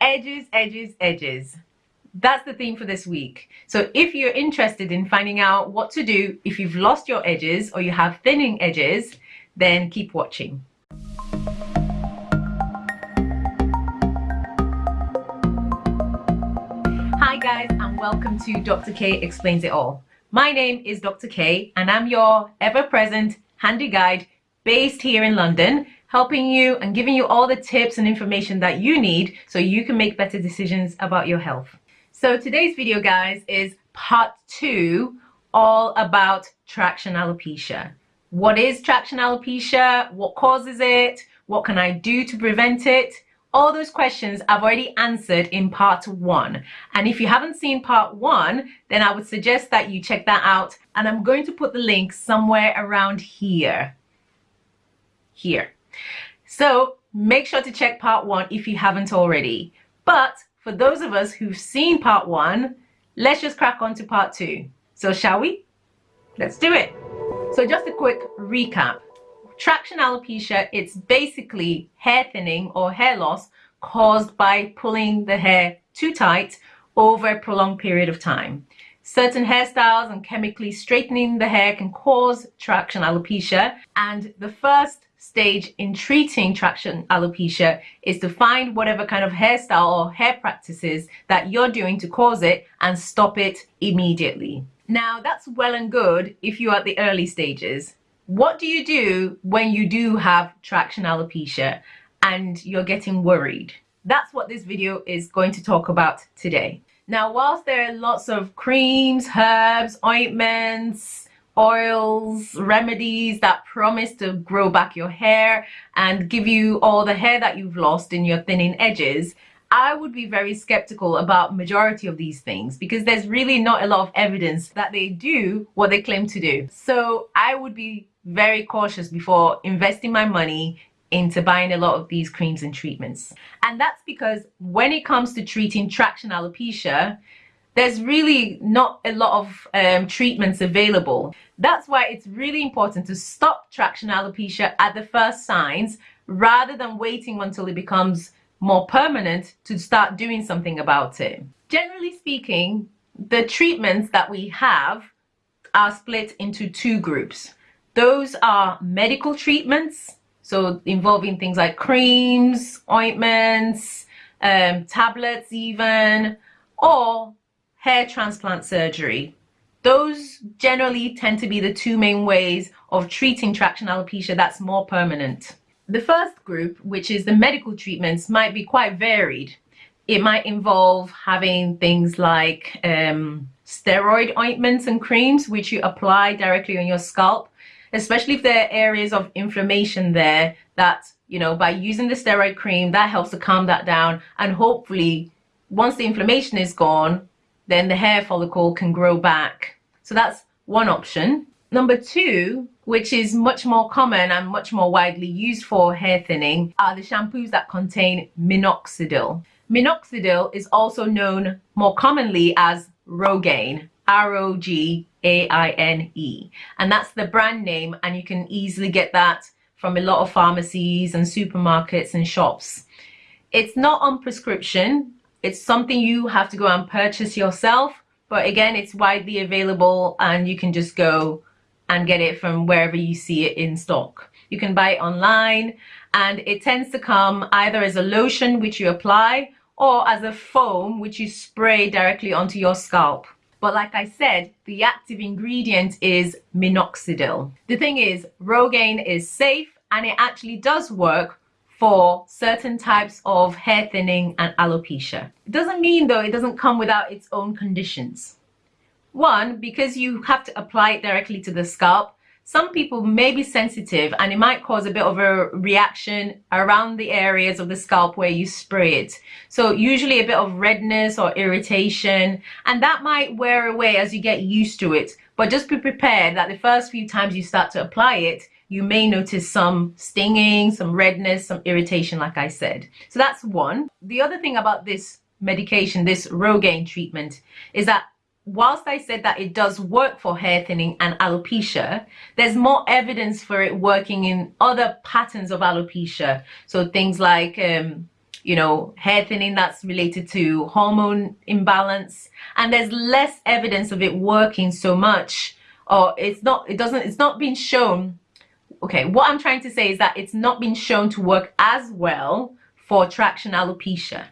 edges, edges, edges. That's the theme for this week. So if you're interested in finding out what to do if you've lost your edges or you have thinning edges, then keep watching. Hi guys and welcome to Dr. K Explains It All. My name is Dr. K and I'm your ever-present handy guide based here in London helping you and giving you all the tips and information that you need so you can make better decisions about your health. So today's video guys is part two all about traction alopecia. What is traction alopecia? What causes it? What can I do to prevent it? All those questions I've already answered in part one. And if you haven't seen part one, then I would suggest that you check that out. And I'm going to put the link somewhere around here. Here. So make sure to check part one if you haven't already. But for those of us who've seen part one, let's just crack on to part two. So shall we? Let's do it. So just a quick recap. Traction alopecia, it's basically hair thinning or hair loss caused by pulling the hair too tight over a prolonged period of time. Certain hairstyles and chemically straightening the hair can cause traction alopecia and the first stage in treating traction alopecia is to find whatever kind of hairstyle or hair practices that you're doing to cause it and stop it immediately. Now that's well and good if you're at the early stages. What do you do when you do have traction alopecia and you're getting worried? That's what this video is going to talk about today. Now, whilst there are lots of creams, herbs, ointments, oils, remedies that promise to grow back your hair and give you all the hair that you've lost in your thinning edges, I would be very skeptical about majority of these things because there's really not a lot of evidence that they do what they claim to do. So I would be very cautious before investing my money into buying a lot of these creams and treatments. And that's because when it comes to treating traction alopecia, there's really not a lot of um, treatments available. That's why it's really important to stop traction alopecia at the first signs rather than waiting until it becomes more permanent to start doing something about it. Generally speaking, the treatments that we have are split into two groups. Those are medical treatments, so involving things like creams, ointments, um, tablets even, or hair transplant surgery. Those generally tend to be the two main ways of treating traction alopecia that's more permanent. The first group, which is the medical treatments, might be quite varied. It might involve having things like um, steroid ointments and creams, which you apply directly on your scalp, especially if there are areas of inflammation there that, you know, by using the steroid cream, that helps to calm that down. And hopefully, once the inflammation is gone, then the hair follicle can grow back. So that's one option. Number two, which is much more common and much more widely used for hair thinning, are the shampoos that contain minoxidil. Minoxidil is also known more commonly as Rogaine, R-O-G-A-I-N-E. And that's the brand name and you can easily get that from a lot of pharmacies and supermarkets and shops. It's not on prescription it's something you have to go and purchase yourself. But again, it's widely available and you can just go and get it from wherever you see it in stock. You can buy it online and it tends to come either as a lotion which you apply or as a foam which you spray directly onto your scalp. But like I said, the active ingredient is minoxidil. The thing is, Rogaine is safe and it actually does work for certain types of hair thinning and alopecia. It doesn't mean though it doesn't come without its own conditions. One, because you have to apply it directly to the scalp, some people may be sensitive and it might cause a bit of a reaction around the areas of the scalp where you spray it. So usually a bit of redness or irritation and that might wear away as you get used to it. But just be prepared that the first few times you start to apply it, you may notice some stinging, some redness, some irritation, like I said. So that's one. The other thing about this medication, this Rogaine treatment, is that whilst I said that it does work for hair thinning and alopecia, there's more evidence for it working in other patterns of alopecia. So things like um, you know, hair thinning that's related to hormone imbalance. And there's less evidence of it working so much or it's not, it doesn't, it's not been shown. Okay, what I'm trying to say is that it's not been shown to work as well for traction alopecia.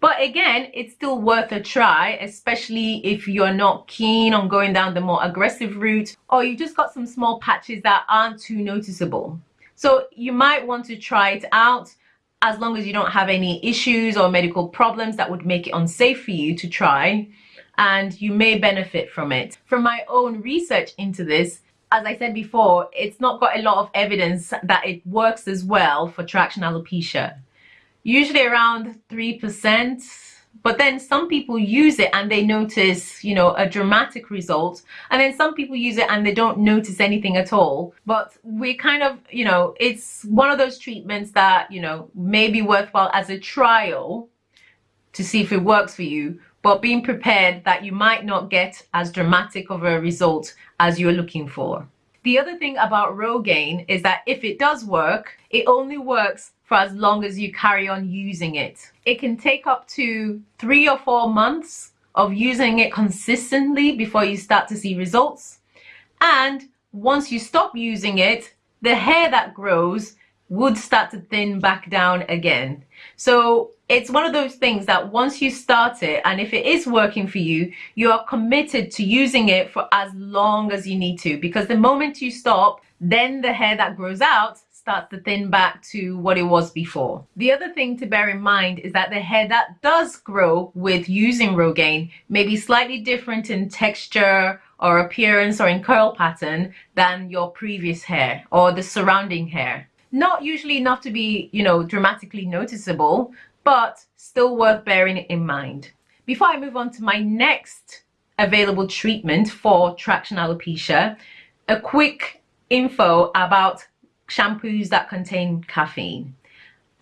But again, it's still worth a try, especially if you're not keen on going down the more aggressive route or you just got some small patches that aren't too noticeable. So you might want to try it out as long as you don't have any issues or medical problems that would make it unsafe for you to try and you may benefit from it. From my own research into this, as I said before, it's not got a lot of evidence that it works as well for traction alopecia usually around 3%. But then some people use it and they notice, you know, a dramatic result. And then some people use it and they don't notice anything at all. But we kind of, you know, it's one of those treatments that, you know, may be worthwhile as a trial to see if it works for you. But being prepared that you might not get as dramatic of a result as you're looking for. The other thing about Rogaine is that if it does work, it only works for as long as you carry on using it. It can take up to three or four months of using it consistently before you start to see results. And once you stop using it, the hair that grows would start to thin back down again. So it's one of those things that once you start it and if it is working for you, you are committed to using it for as long as you need to because the moment you stop, then the hair that grows out starts to thin back to what it was before. The other thing to bear in mind is that the hair that does grow with using Rogaine may be slightly different in texture or appearance or in curl pattern than your previous hair or the surrounding hair. Not usually enough to be, you know, dramatically noticeable, but still worth bearing in mind. Before I move on to my next available treatment for traction alopecia, a quick info about shampoos that contain caffeine.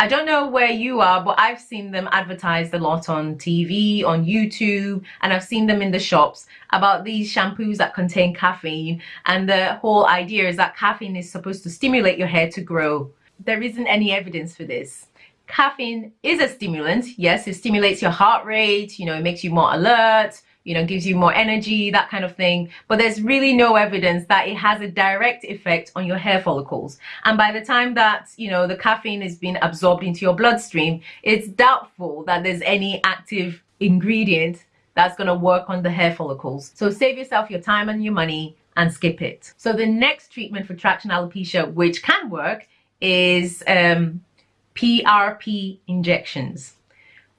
I don't know where you are, but I've seen them advertised a lot on TV, on YouTube, and I've seen them in the shops about these shampoos that contain caffeine. And the whole idea is that caffeine is supposed to stimulate your hair to grow. There isn't any evidence for this. Caffeine is a stimulant. Yes, it stimulates your heart rate, you know, it makes you more alert, you know, gives you more energy, that kind of thing. But there's really no evidence that it has a direct effect on your hair follicles. And by the time that, you know, the caffeine is being absorbed into your bloodstream, it's doubtful that there's any active ingredient that's going to work on the hair follicles. So save yourself your time and your money and skip it. So the next treatment for traction alopecia, which can work, is um, PRP injections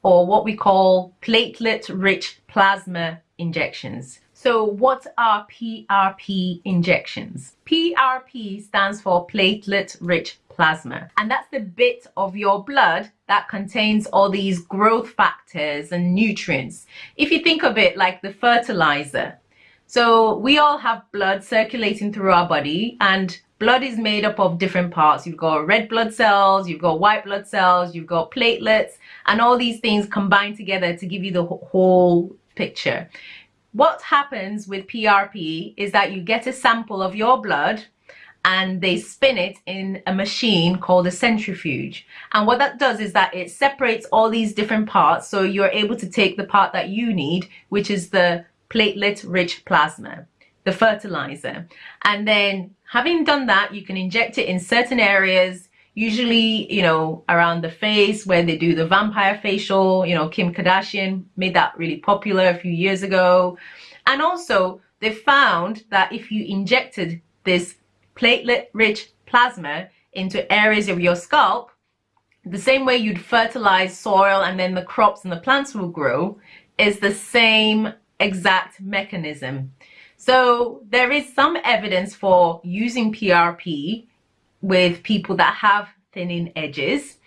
or what we call platelet-rich plasma injections. So what are PRP injections? PRP stands for platelet-rich plasma and that's the bit of your blood that contains all these growth factors and nutrients. If you think of it like the fertilizer, so we all have blood circulating through our body and blood is made up of different parts. You've got red blood cells, you've got white blood cells, you've got platelets, and all these things combine together to give you the whole picture. What happens with PRP is that you get a sample of your blood and they spin it in a machine called a centrifuge. And what that does is that it separates all these different parts so you're able to take the part that you need, which is the platelet-rich plasma the fertilizer. And then having done that, you can inject it in certain areas, usually, you know, around the face where they do the vampire facial, you know, Kim Kardashian made that really popular a few years ago. And also they found that if you injected this platelet rich plasma into areas of your scalp, the same way you'd fertilize soil and then the crops and the plants will grow is the same exact mechanism. So there is some evidence for using PRP with people that have thinning edges.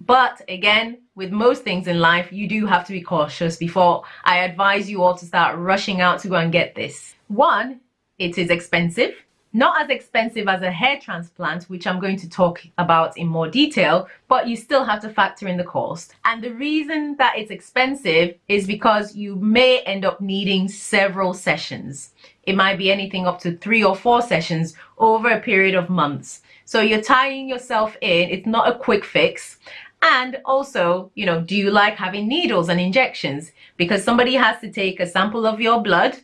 But again, with most things in life, you do have to be cautious before I advise you all to start rushing out to go and get this. One, it is expensive not as expensive as a hair transplant, which I'm going to talk about in more detail, but you still have to factor in the cost. And the reason that it's expensive is because you may end up needing several sessions. It might be anything up to three or four sessions over a period of months. So you're tying yourself in, it's not a quick fix. And also, you know, do you like having needles and injections? Because somebody has to take a sample of your blood.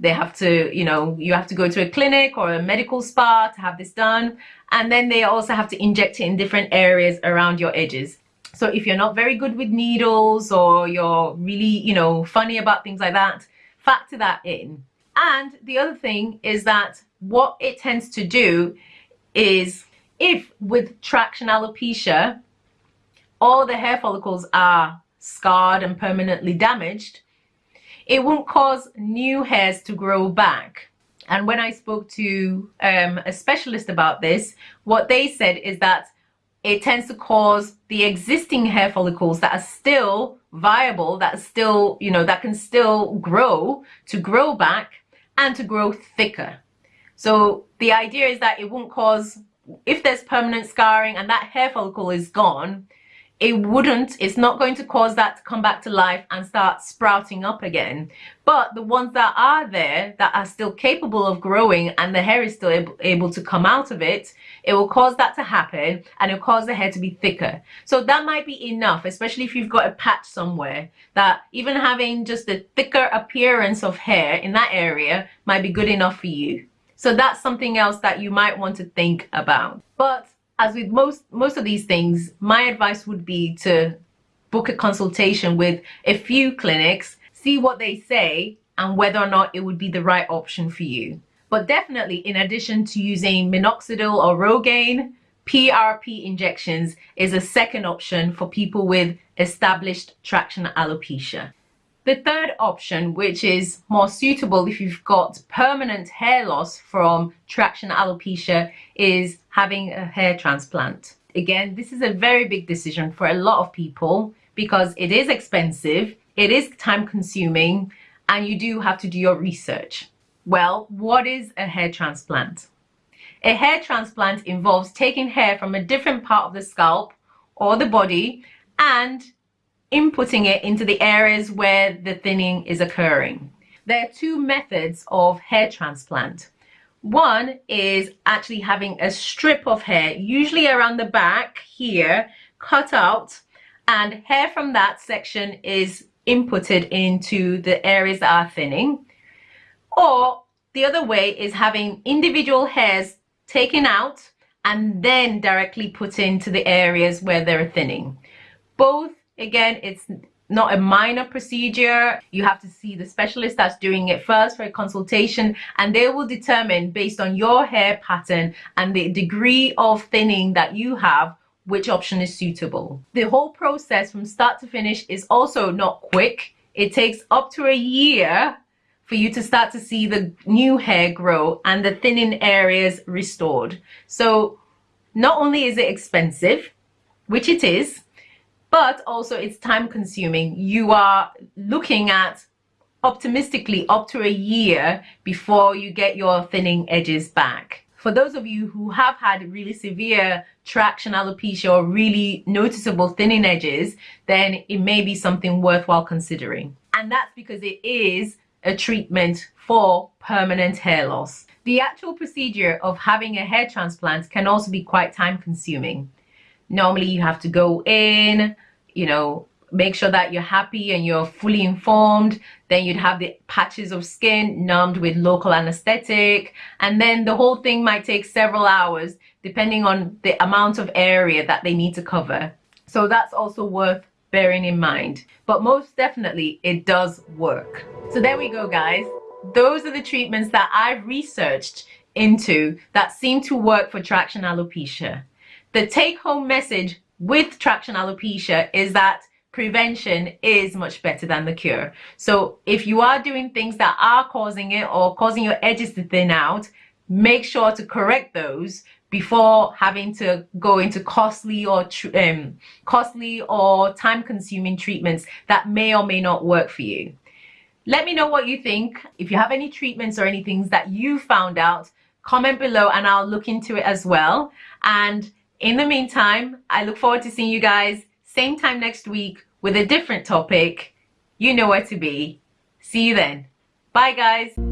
They have to, you know, you have to go to a clinic or a medical spa to have this done. And then they also have to inject it in different areas around your edges. So if you're not very good with needles or you're really, you know, funny about things like that, factor that in. And the other thing is that what it tends to do is if with traction alopecia, all the hair follicles are scarred and permanently damaged, it won't cause new hairs to grow back. And when I spoke to um, a specialist about this, what they said is that it tends to cause the existing hair follicles that are still viable, that still, you know, that can still grow to grow back and to grow thicker. So the idea is that it won't cause if there's permanent scarring and that hair follicle is gone, it wouldn't, it's not going to cause that to come back to life and start sprouting up again. But the ones that are there that are still capable of growing and the hair is still able, to come out of it, it will cause that to happen and it'll cause the hair to be thicker. So that might be enough, especially if you've got a patch somewhere that even having just a thicker appearance of hair in that area might be good enough for you. So that's something else that you might want to think about. But as with most most of these things, my advice would be to book a consultation with a few clinics, see what they say and whether or not it would be the right option for you. But definitely in addition to using minoxidil or Rogaine, PRP injections is a second option for people with established traction alopecia. The third option, which is more suitable if you've got permanent hair loss from traction alopecia, is having a hair transplant. Again, this is a very big decision for a lot of people because it is expensive, it is time consuming, and you do have to do your research. Well, what is a hair transplant? A hair transplant involves taking hair from a different part of the scalp or the body and inputting it into the areas where the thinning is occurring. There are two methods of hair transplant. One is actually having a strip of hair, usually around the back here, cut out, and hair from that section is inputted into the areas that are thinning. Or the other way is having individual hairs taken out and then directly put into the areas where they're thinning. Both Again, it's not a minor procedure. You have to see the specialist that's doing it first for a consultation and they will determine based on your hair pattern and the degree of thinning that you have which option is suitable. The whole process from start to finish is also not quick. It takes up to a year for you to start to see the new hair grow and the thinning areas restored. So not only is it expensive, which it is, but also it's time consuming. You are looking at optimistically up to a year before you get your thinning edges back. For those of you who have had really severe traction alopecia or really noticeable thinning edges, then it may be something worthwhile considering. And that's because it is a treatment for permanent hair loss. The actual procedure of having a hair transplant can also be quite time consuming. Normally you have to go in, you know, make sure that you're happy and you're fully informed. Then you'd have the patches of skin numbed with local anesthetic. And then the whole thing might take several hours depending on the amount of area that they need to cover. So that's also worth bearing in mind. But most definitely it does work. So there we go guys. Those are the treatments that I've researched into that seem to work for traction alopecia. The take home message with traction alopecia is that prevention is much better than the cure. So if you are doing things that are causing it or causing your edges to thin out, make sure to correct those before having to go into costly or um, costly or time consuming treatments that may or may not work for you. Let me know what you think. If you have any treatments or any things that you found out, comment below and I'll look into it as well. And in the meantime, I look forward to seeing you guys same time next week with a different topic. You know where to be. See you then. Bye guys.